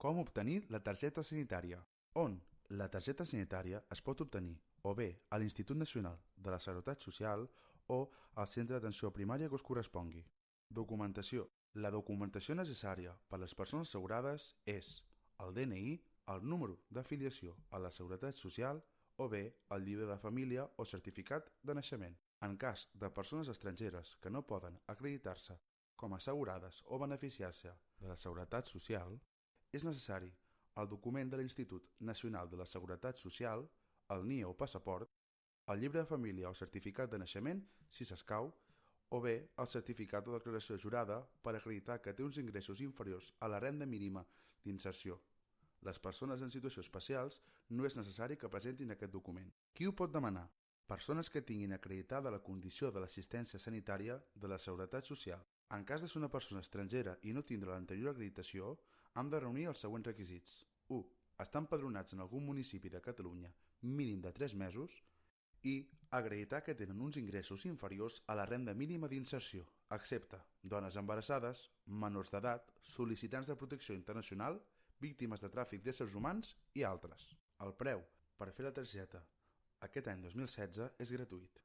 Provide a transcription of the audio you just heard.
Com obtenir la targeta sanitària? On? La targeta sanitària es pot obtenir o bé a l'Institut Nacional de la Seguretat Social o al centre d'atenció primària que us correspongui. Documentació. La documentació necessària per a les persones assegurades és el DNI, el número d'afiliació a la Seguretat Social o bé el llibre de família o certificat de naixement. En cas de persones estrangeres que no poden acreditar-se com assegurades o beneficiar-se de la Seguretat Social, és necessari el document de l'Institut Nacional de la Seguretat Social, el NIE o passaport, el llibre de família o certificat de naixement, si s'escau, o bé el certificat o declaració jurada per acreditar que té uns ingressos inferiors a la renda mínima d'inserció. Les persones en situació especials no és necessari que presentin aquest document. Qui ho pot demanar? Persones que tinguin acreditada la condició de l'assistència sanitària de la Seguretat Social. En cas de ser una persona estrangera i no tindre l'anterior acreditació, han de reunir els següents requisits. 1. Estar empadronats en algun municipi de Catalunya mínim de 3 mesos i acreditar que tenen uns ingressos inferiors a la renda mínima d'inserció, excepte dones embarassades, menors d'edat, sol·licitants de protecció internacional, víctimes de tràfic d'éssers humans i altres. El preu per fer la targeta aquest any 2016 és gratuït.